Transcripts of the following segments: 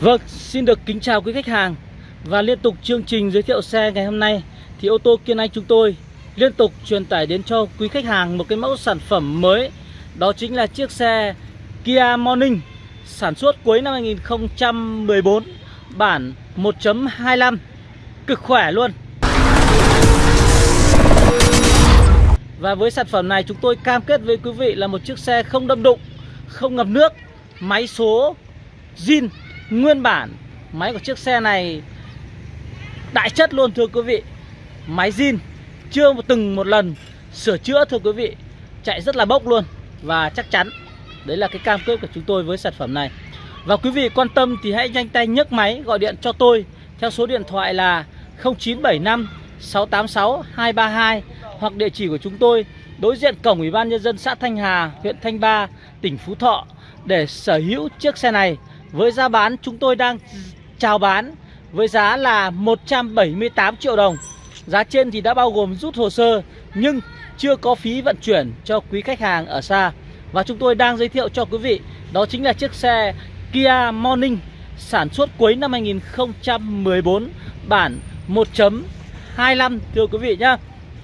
Vâng, xin được kính chào quý khách hàng. Và liên tục chương trình giới thiệu xe ngày hôm nay Thì ô tô Kiên Anh chúng tôi liên tục truyền tải đến cho quý khách hàng một cái mẫu sản phẩm mới. Đó chính là chiếc xe Kia Morning Sản xuất cuối năm 2014 Bản 1.25 Cực khỏe luôn. Và với sản phẩm này chúng tôi cam kết với quý vị là một chiếc xe không đâm đụng Không ngập nước Máy số zin nguyên bản Máy của chiếc xe này đại chất luôn thưa quý vị. Máy zin chưa một từng một lần sửa chữa thưa quý vị. Chạy rất là bốc luôn Và chắc chắn Đấy là cái cam kết của chúng tôi với sản phẩm này. Và quý vị quan tâm thì hãy nhanh tay nhấc máy gọi điện cho tôi Theo số điện thoại là 0975 686 232 Hoặc địa chỉ của chúng tôi đối diện cổng Ủy ban Nhân dân xã Thanh Hà, huyện Thanh Ba, tỉnh Phú Thọ Để sở hữu chiếc xe này với giá bán chúng tôi đang chào bán với giá là 178 triệu đồng. Giá trên thì đã bao gồm rút hồ sơ nhưng chưa có phí vận chuyển cho quý khách hàng ở xa. Và chúng tôi đang giới thiệu cho quý vị đó chính là chiếc xe Kia Morning sản xuất cuối năm 2014 bản 1.25 thưa quý vị nhá.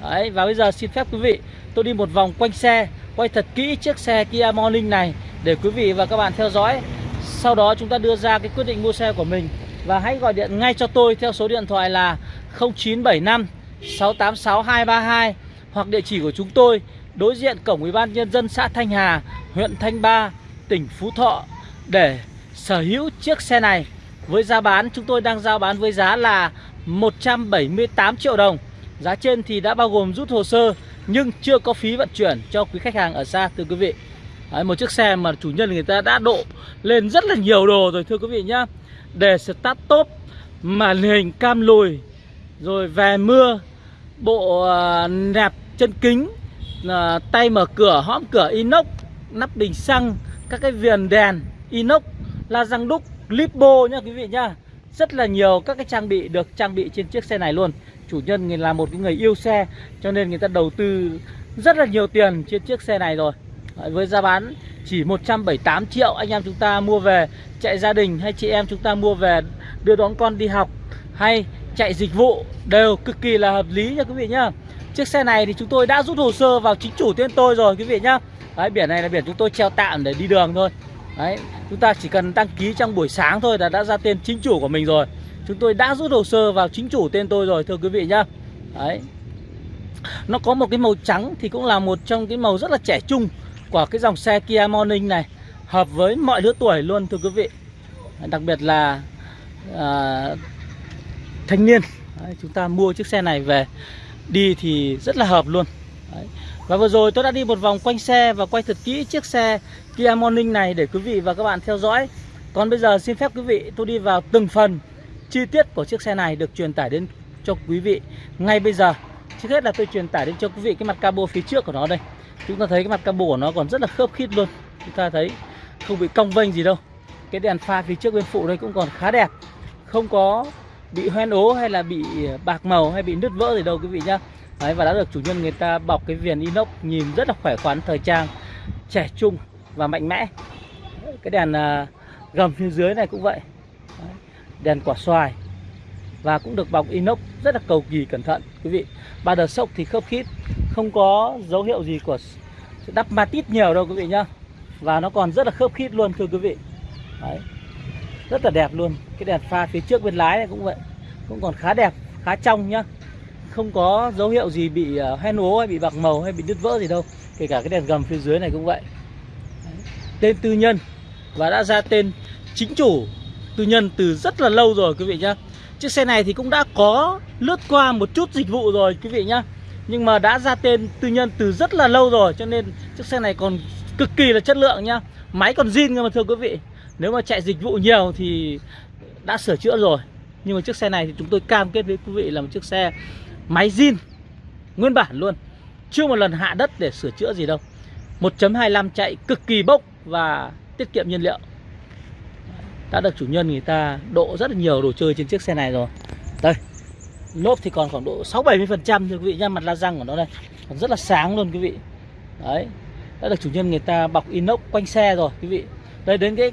Đấy, Và bây giờ xin phép quý vị tôi đi một vòng quanh xe quay thật kỹ chiếc xe Kia Morning này để quý vị và các bạn theo dõi sau đó chúng ta đưa ra cái quyết định mua xe của mình. Và hãy gọi điện ngay cho tôi theo số điện thoại là 0975 686 232 Hoặc địa chỉ của chúng tôi đối diện cổng Ủy ban Nhân dân xã Thanh Hà, huyện Thanh Ba, tỉnh Phú Thọ Để sở hữu chiếc xe này. Với giá bán chúng tôi đang giao bán với giá là 178 triệu đồng. Giá trên thì đã bao gồm rút hồ sơ Nhưng chưa có phí vận chuyển cho quý khách hàng ở xa thưa quý vị. Đấy, một chiếc xe mà chủ nhân người ta đã độ lên rất là nhiều đồ rồi thưa quý vị nhá. Để start top Màn hình cam lùi Rồi về mưa Bộ uh, nẹp chân kính uh, Tay mở cửa, hõm cửa inox Nắp bình xăng Các cái viền đèn inox La răng đúc, lipo nhá quý vị nhá. Rất là nhiều các cái trang bị được trang bị trên chiếc xe này luôn. Chủ nhân là một cái người yêu xe Cho nên người ta đầu tư rất là nhiều tiền trên chiếc xe này rồi với giá bán chỉ 178 triệu anh em chúng ta mua về chạy gia đình hay chị em chúng ta mua về đưa đón con đi học hay chạy dịch vụ đều cực kỳ là hợp lý nha quý vị nhá. Chiếc xe này thì chúng tôi đã rút hồ sơ vào chính chủ tên tôi rồi quý vị nhá. Đấy, biển này là biển chúng tôi treo tạm để đi đường thôi. Đấy, chúng ta chỉ cần đăng ký trong buổi sáng thôi là đã ra tên chính chủ của mình rồi. Chúng tôi đã rút hồ sơ vào chính chủ tên tôi rồi thưa quý vị nhá. Đấy. Nó có một cái màu trắng thì cũng là một trong cái màu rất là trẻ trung của cái dòng xe Kia Morning này hợp với mọi lứa tuổi luôn thưa quý vị. Đặc biệt là à, thanh niên. Đấy, chúng ta mua chiếc xe này về đi thì rất là hợp luôn. Đấy. và vừa rồi tôi đã đi một vòng quanh xe và quay thật kỹ chiếc xe Kia Morning này để quý vị và các bạn theo dõi. Còn bây giờ xin phép quý vị tôi đi vào từng phần chi tiết của chiếc xe này được truyền tải đến cho quý vị ngay bây giờ. Trước hết là tôi truyền tải đến cho quý vị cái mặt cabo phía trước của nó đây. Chúng ta thấy cái mặt cabo của nó còn rất là khớp khít luôn. Chúng ta thấy không bị cong vênh gì đâu. Cái đèn pha phía trước bên phụ đây cũng còn khá đẹp. Không có bị hoen ố hay là bị bạc màu hay bị nứt vỡ gì đâu quý vị nhá. Đấy, Và đã được chủ nhân người ta bọc cái viền inox nhìn rất là khỏe khoắn thời trang Trẻ trung và mạnh mẽ. Cái đèn à, gầm phía dưới này cũng vậy. Đấy, Đèn quả xoài. Và cũng được bọc inox rất là cầu kỳ cẩn thận quý vị. Ba đợt sốc thì khớp khít không có dấu hiệu gì của đắp ma tít nhiều đâu quý vị nhá. Và nó còn rất là khớp khít luôn thưa quý vị. Đấy. rất là đẹp luôn. Cái đèn pha phía trước bên lái này cũng vậy. Cũng còn khá đẹp khá trong nhá. Không có dấu hiệu gì bị uh, hoen ố hay bị bạc màu hay bị đứt vỡ gì đâu. Kể cả cái đèn gầm phía dưới này cũng vậy. Đấy. tên tư nhân. Và đã ra tên chính chủ tư nhân từ rất là lâu rồi quý vị nhá. Chiếc xe này thì cũng đã có lướt qua một chút dịch vụ rồi quý vị nhá. Nhưng mà đã ra tên tư nhân từ rất là lâu rồi, Cho nên chiếc xe này còn cực kỳ là chất lượng nhá. Máy còn zin cơ mà, thưa quý vị. Nếu mà chạy dịch vụ nhiều thì đã sửa chữa rồi. Nhưng mà chiếc xe này thì chúng tôi cam kết với quý vị là một chiếc xe máy zin, Nguyên bản luôn. Chưa một lần hạ đất để sửa chữa gì đâu. 1.25 chạy cực kỳ bốc và tiết kiệm nhiên liệu. Đã được chủ nhân người ta độ rất là nhiều đồ chơi trên chiếc xe này rồi. Đây lốp thì còn khoảng độ 6 70 phần trăm quý vị nha mặt la răng của nó đây. Còn rất là sáng luôn quý vị. Đấy, đã được chủ nhân người ta bọc inox quanh xe rồi quý vị. Đây, đến cái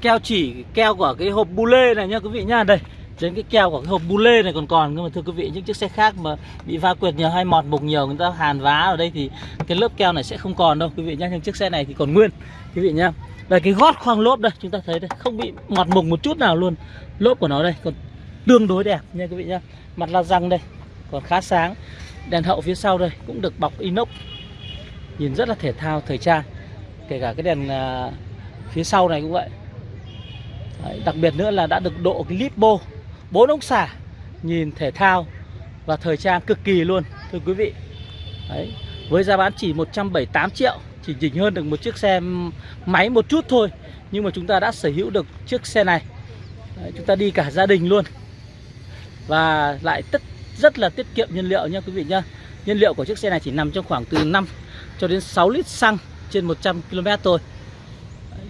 keo chỉ, keo của cái hộp bu lê này nha quý vị nha đây, đến cái keo của cái hộp bu lê này còn còn. Nhưng mà thưa quý vị, những chiếc xe khác mà bị va quệt nhiều hay mọt mục nhiều, người ta hàn vá ở đây thì cái lớp keo này sẽ không còn đâu quý vị nhá. Nhưng chiếc xe này thì còn nguyên, quý vị nhá. Đây, cái gót khoang lốp đây, chúng ta thấy đây, không bị mọt mục một chút nào luôn. Lốp của nó đây, còn tương đối đẹp nha quý vị nhá. Mặt la răng đây còn khá sáng. Đèn hậu phía sau đây cũng được bọc inox. Nhìn rất là thể thao thời trang. Kể cả cái đèn uh, phía sau này cũng vậy. Đấy, đặc biệt nữa là đã được độ cái lipo bốn ống xả. Nhìn thể thao và thời trang cực kỳ luôn thưa quý vị. Đấy, với giá bán chỉ 178 triệu chỉ nhỉnh hơn được một chiếc xe máy một chút thôi. Nhưng mà chúng ta đã sở hữu được chiếc xe này. Đấy, chúng ta đi cả gia đình luôn và lại tất rất là tiết kiệm nhiên liệu nha quý vị nhá. Nhiên liệu của chiếc xe này chỉ nằm trong khoảng từ 5 cho đến 6 lít xăng trên 100 km thôi.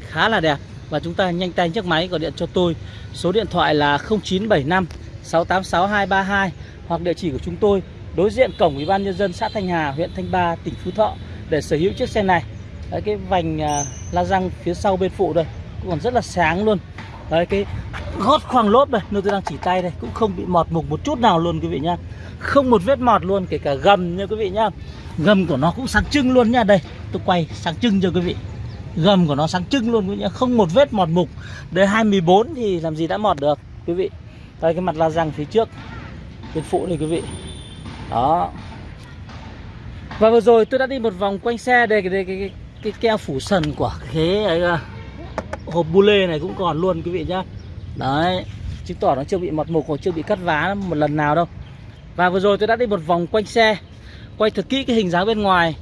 Khá là đẹp. Và chúng ta nhanh tay chiếc máy gọi điện cho tôi. Số điện thoại là 0975 686 232 hoặc địa chỉ của chúng tôi đối diện cổng ủy ban nhân dân xã Thanh Hà huyện Thanh Ba tỉnh Phú Thọ để sở hữu chiếc xe này. Đấy, cái vành uh, la răng phía sau bên phụ đây cũng còn rất là sáng luôn. Đấy, cái gót khoang lốp đây nơi tôi đang chỉ tay đây cũng không bị mọt mục một chút nào luôn quý vị nhá. Không một vết mọt luôn kể cả gầm nha quý vị nhá. Gầm của nó cũng sáng trưng luôn nha đây tôi quay sáng trưng cho quý vị. Gầm của nó sáng trưng luôn quý vị nhá. Không một vết mọt mục. Đời 24 thì làm gì đã mọt được quý vị. Đây cái mặt la răng phía trước. Bên phụ này quý vị. Đó. Và vừa rồi tôi đã đi một vòng quanh xe đây cái, cái, cái, cái keo phủ sần của ghế, ấy, à, hộp bu lê này cũng còn luôn quý vị nhá đấy, chứng tỏ nó chưa bị mọt mục hoặc chưa bị cắt vá một lần nào đâu. Và vừa rồi tôi đã đi một vòng quanh xe, quay thật kỹ cái hình dáng bên ngoài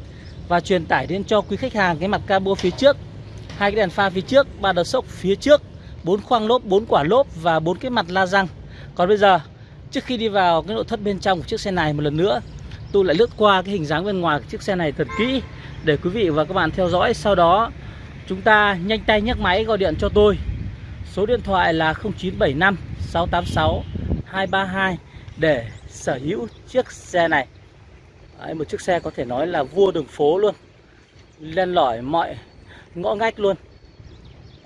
và truyền tải đến cho quý khách hàng cái mặt cabo phía trước, hai cái đèn pha phía trước, ba đợt sốc phía trước, bốn khoang lốp, bốn quả lốp và bốn cái mặt la răng. Còn bây giờ, trước khi đi vào cái nội thất bên trong của chiếc xe này một lần nữa, tôi lại lướt qua cái hình dáng bên ngoài của chiếc xe này thật kỹ để quý vị và các bạn theo dõi. Sau đó, chúng ta nhanh tay nhấc máy gọi điện cho tôi số điện thoại là 0975 686 232 để sở hữu chiếc xe này. Đấy, một chiếc xe có thể nói là vua đường phố luôn. Lên lỏi mọi ngõ ngách luôn.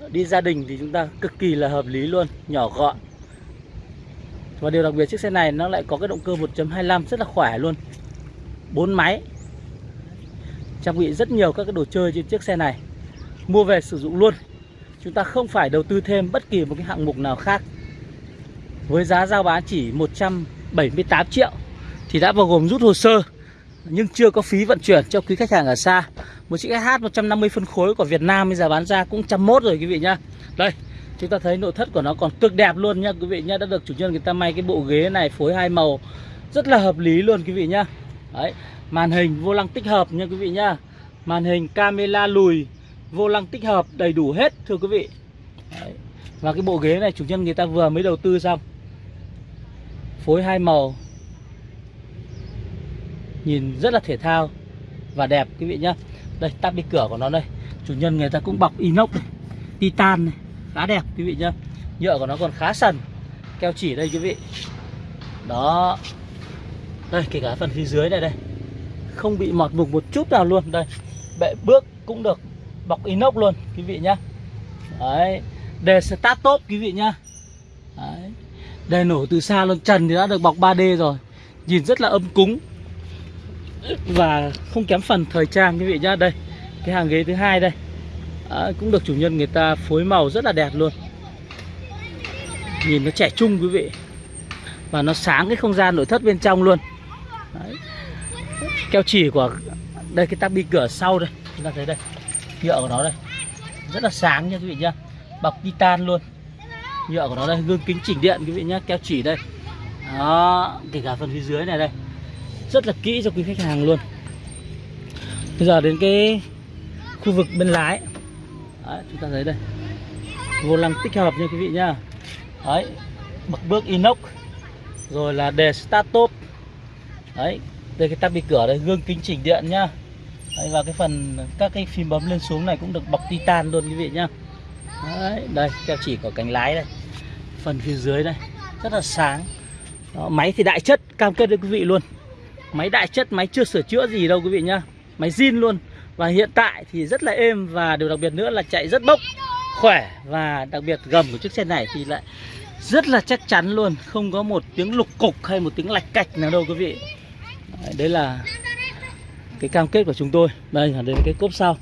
Đi gia đình thì chúng ta cực kỳ là hợp lý luôn nhỏ gọn. Và điều đặc biệt chiếc xe này nó lại có cái động cơ 1.25 rất là khỏe luôn. Bốn máy. Trang bị rất nhiều các cái đồ chơi trên chiếc xe này. Mua về sử dụng luôn chúng ta không phải đầu tư thêm bất kỳ một cái hạng mục nào khác. Với giá giao bán chỉ 178 triệu thì đã bao gồm rút hồ sơ, nhưng chưa có phí vận chuyển cho quý khách hàng ở xa. Một chiếc SH 150 phân khối của Việt Nam bây giờ bán ra cũng 101 rồi quý vị nhá. Đây, chúng ta thấy nội thất của nó còn cực đẹp luôn nha quý vị nhá. Đã được chủ nhân người ta may cái bộ ghế này phối hai màu, rất là hợp lý luôn quý vị nhá. Đấy, màn hình vô lăng tích hợp nha quý vị nhá. Màn hình camera lùi vô lăng tích hợp đầy đủ hết, thưa quý vị. Đấy. và cái bộ ghế này, chủ nhân người ta vừa mới đầu tư xong. Phối hai màu. Nhìn rất là thể thao và đẹp, quý vị nhá. Đây, tắp đi cửa của nó đây. Chủ nhân người ta cũng bọc inox này, titan này, khá đẹp, quý vị nhá. Nhựa của nó còn khá sần, keo chỉ đây, quý vị. Đó. Đây, kể cả phần phía dưới này đây. Không bị mọt mục một chút nào luôn. Đây, bệ bước cũng được bọc inox luôn quý vị nhá. Đấy đề start top quý vị nhá. Đấy đề nổ từ xa luôn trần thì đã được bọc 3D rồi. Nhìn rất là âm cúng và không kém phần thời trang quý vị nhá. Đây cái hàng ghế thứ hai đây. À, cũng được chủ nhân người ta phối màu rất là đẹp luôn. Nhìn nó trẻ trung quý vị. Và nó sáng cái không gian nội thất bên trong luôn. Đấy. keo chỉ của đây cái tắp bi cửa sau đây. Chúng ta thấy đây nhựa của nó đây. Rất là sáng nha quý vị nhá. Bọc titan luôn. Nhựa của nó đây gương kính chỉnh điện quý vị nhá keo chỉ đây. Đó kể cả phần phía dưới này đây. Rất là kỹ cho quý khách hàng luôn. Bây giờ đến cái khu vực bên lái. Đấy, chúng ta thấy đây. Vô lăng tích hợp nha quý vị nhá. Đấy bậc bước inox. Rồi là đề start top. Đấy đây cái tắp bị cửa đây gương kính chỉnh điện nhá đấy, và cái phần các cái phím bấm lên xuống này cũng được bọc titan luôn quý vị nhá. Đấy đây keo chỉ của cánh lái đây. Phần phía dưới đây rất là sáng. Đó, máy thì đại chất cam kết với quý vị luôn. Máy đại chất máy chưa sửa chữa gì đâu quý vị nhá. Máy zin luôn. Và hiện tại thì rất là êm và điều đặc biệt nữa là chạy rất bốc khỏe và đặc biệt gầm của chiếc xe này thì lại rất là chắc chắn luôn. Không có một tiếng lục cục hay một tiếng lạch cạch nào đâu quý vị. Đấy, là cái cam kết của chúng tôi. Đây là đến cái cốp sau.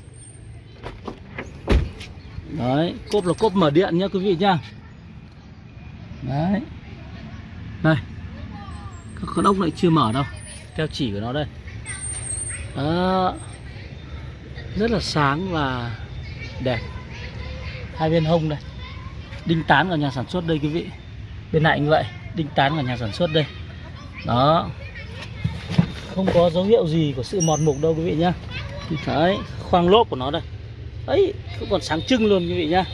Đấy, cốp là cốp mở điện nhá, quý vị nhá. Đấy. Đây các con ốc lại chưa mở đâu. Theo chỉ của nó đây. Đó. Rất là sáng và đẹp. Hai bên hông đây. Đinh tán của nhà sản xuất đây, quý vị. Bên này như vậy, đinh tán của nhà sản xuất đây. Đó không có dấu hiệu gì của sự mọt mục đâu quý vị nhá. Đấy, khoang lốp của nó đây. Ấy cũng còn sáng trưng luôn quý vị nhá.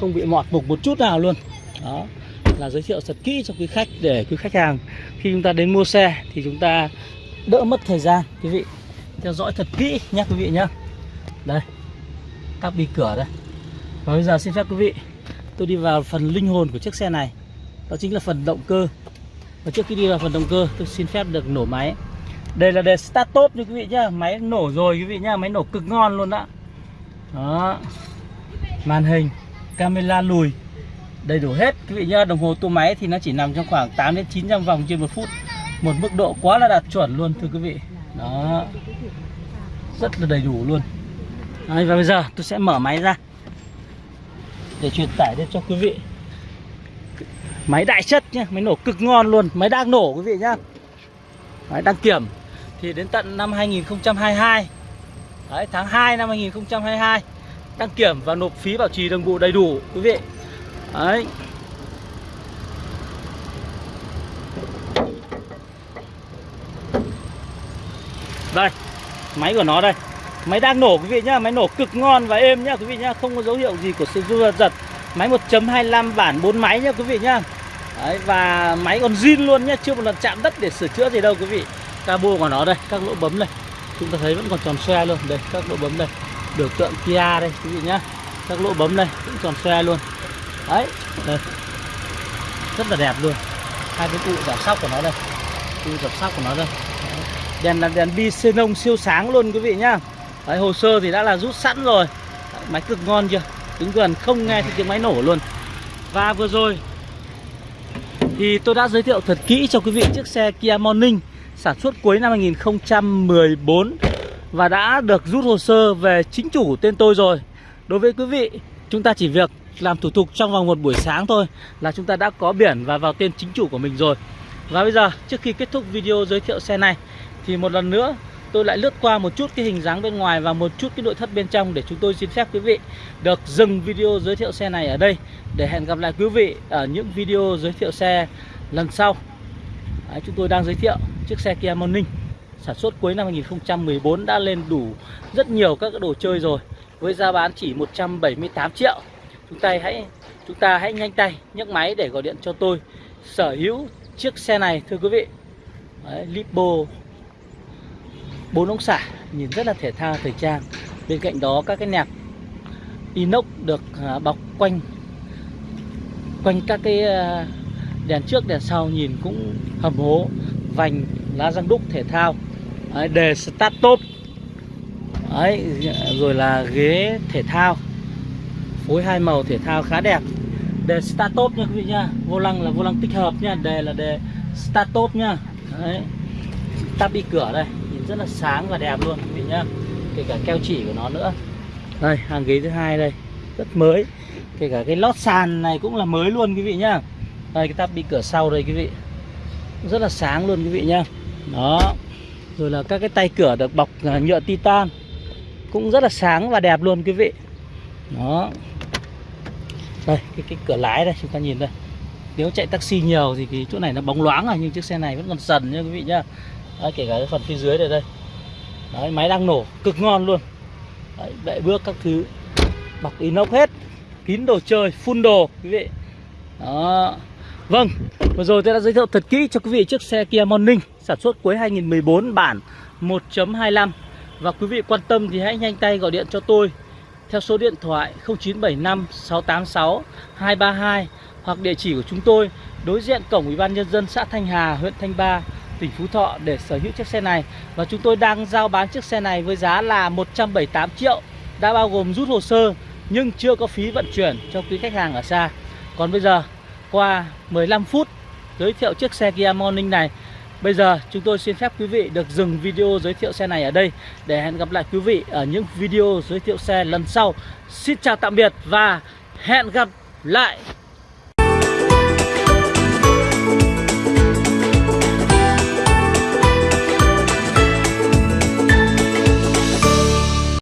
Không bị mọt mục một chút nào luôn. Đó, là giới thiệu thật kỹ cho quý khách để quý khách hàng, khi chúng ta đến mua xe thì chúng ta đỡ mất thời gian quý vị. Theo dõi thật kỹ nhé quý vị nhá. Đây, tắp đi cửa đây. Và bây giờ xin phép quý vị, tôi đi vào phần linh hồn của chiếc xe này. Đó chính là phần động cơ. Và trước khi đi vào phần động cơ, tôi xin phép được nổ máy đây là đề start top nha quý vị nhá. Máy nổ rồi quý vị nhá. Máy nổ cực ngon luôn đó đó. Màn hình camera lùi đầy đủ hết quý vị nhá. Đồng hồ tua máy thì nó chỉ nằm trong khoảng 8 đến 900 vòng trên một phút. Một mức độ quá là đạt chuẩn luôn thưa quý vị. Đó. Rất là đầy đủ luôn. Đấy, và bây giờ tôi sẽ mở máy ra để truyền tải đến cho quý vị. Máy đại chất nhá. Máy nổ cực ngon luôn. Máy đang nổ quý vị nhá. Máy đăng kiểm thì đến tận năm 2022 Đấy, tháng 2 năm 2022 đăng kiểm và nộp phí bảo trì đồng bộ đầy đủ quý vị Đấy. Đây, máy của nó đây. Máy đang nổ quý vị nhá, máy nổ cực ngon và êm nhá quý vị nhá, không có dấu hiệu gì của sự giật giật. Máy 1.25 bản 4 máy nhá quý vị nhá. Đấy, và máy còn zin luôn nhá, chưa một lần chạm đất để sửa chữa gì đâu quý vị. Cabo của nó đây, các lỗ bấm đây. Chúng ta thấy vẫn còn tròn xe luôn, đây các lỗ bấm đây. Biểu tượng Kia đây quý vị nhá. Các lỗ bấm đây cũng tròn xe luôn. Đấy đây. Rất là đẹp luôn. Hai cái cụ giảm sóc của nó đây. Cụ giảm sóc của nó đây. Đèn là đèn bi xenon siêu sáng luôn quý vị nhá. Đấy, hồ sơ thì đã là rút sẵn rồi. Đấy, máy cực ngon chưa? Đứng gần không nghe thấy tiếng máy nổ luôn. Và vừa rồi thì tôi đã giới thiệu thật kỹ cho quý vị chiếc xe Kia Morning sản xuất cuối năm 2014 và đã được rút hồ sơ về chính chủ tên tôi rồi. Đối với quý vị, chúng ta chỉ việc làm thủ tục trong vòng một buổi sáng thôi là chúng ta đã có biển và vào tên chính chủ của mình rồi. Và bây giờ trước khi kết thúc video giới thiệu xe này Thì một lần nữa tôi lại lướt qua một chút cái hình dáng bên ngoài và một chút cái nội thất bên trong Để chúng tôi xin phép quý vị được dừng video giới thiệu xe này ở đây. Để hẹn gặp lại quý vị ở những video giới thiệu xe lần sau. Đấy, Chúng tôi đang giới thiệu chiếc xe Kia Morning Sản xuất cuối năm 2014 đã lên đủ rất nhiều các đồ chơi rồi. Với giá bán chỉ 178 triệu. Chúng ta hãy chúng ta hãy nhanh tay nhấc máy để gọi điện cho tôi. Sở hữu chiếc xe này thưa quý vị. Đấy, Lipo bốn ống xả nhìn rất là thể thao thời trang. Bên cạnh đó các cái nẹp inox được à, bọc quanh quanh các cái à, đèn trước đèn sau nhìn cũng hầm hố vành lá răng đúc thể thao. Đấy, đề start top. Đấy, rồi là ghế thể thao. Phối hai màu thể thao khá đẹp. Đề start top nha quý vị nha. Vô lăng là vô lăng tích hợp nha. Đề là đề start top nha. Đấy. Tắp đi cửa đây. Nhìn rất là sáng và đẹp luôn quý vị nhá. Kể cả keo chỉ của nó nữa. Đây hàng ghế thứ hai đây. Rất mới. Kể cả cái lót sàn này cũng là mới luôn quý vị nhá. Đây cái tắp đi cửa sau đây quý vị rất là sáng luôn quý vị nhá. Đó. Rồi là các cái tay cửa được bọc à, nhựa titan cũng rất là sáng và đẹp luôn quý vị. Đó. Đây cái, cái cửa lái đây chúng ta nhìn đây. Nếu chạy taxi nhiều thì cái chỗ này nó bóng loáng rồi nhưng chiếc xe này vẫn còn sần nha quý vị nhá. Đấy, kể cả cái phần phía dưới đây đây. Đấy, máy đang nổ cực ngon luôn. Đấy, bệ bước các thứ. Bọc inox hết. Kín đồ chơi phun đồ quý vị. Đó vâng vừa rồi tôi đã giới thiệu thật kỹ cho quý vị chiếc xe Kia Morning sản xuất cuối 2014 bản 1.25 và quý vị quan tâm thì hãy nhanh tay gọi điện cho tôi theo số điện thoại 0975 686 232 hoặc địa chỉ của chúng tôi đối diện cổng Ủy ban nhân dân xã Thanh Hà, huyện Thanh Ba, tỉnh Phú Thọ để sở hữu chiếc xe này và chúng tôi đang giao bán chiếc xe này với giá là 178 triệu đã bao gồm rút hồ sơ nhưng chưa có phí vận chuyển cho quý khách hàng ở xa. Còn bây giờ qua 15 phút giới thiệu chiếc xe Kia Morning này. Bây giờ chúng tôi xin phép quý vị được dừng video giới thiệu xe này ở đây Để hẹn gặp lại quý vị ở những video giới thiệu xe lần sau. Xin chào tạm biệt và hẹn gặp lại!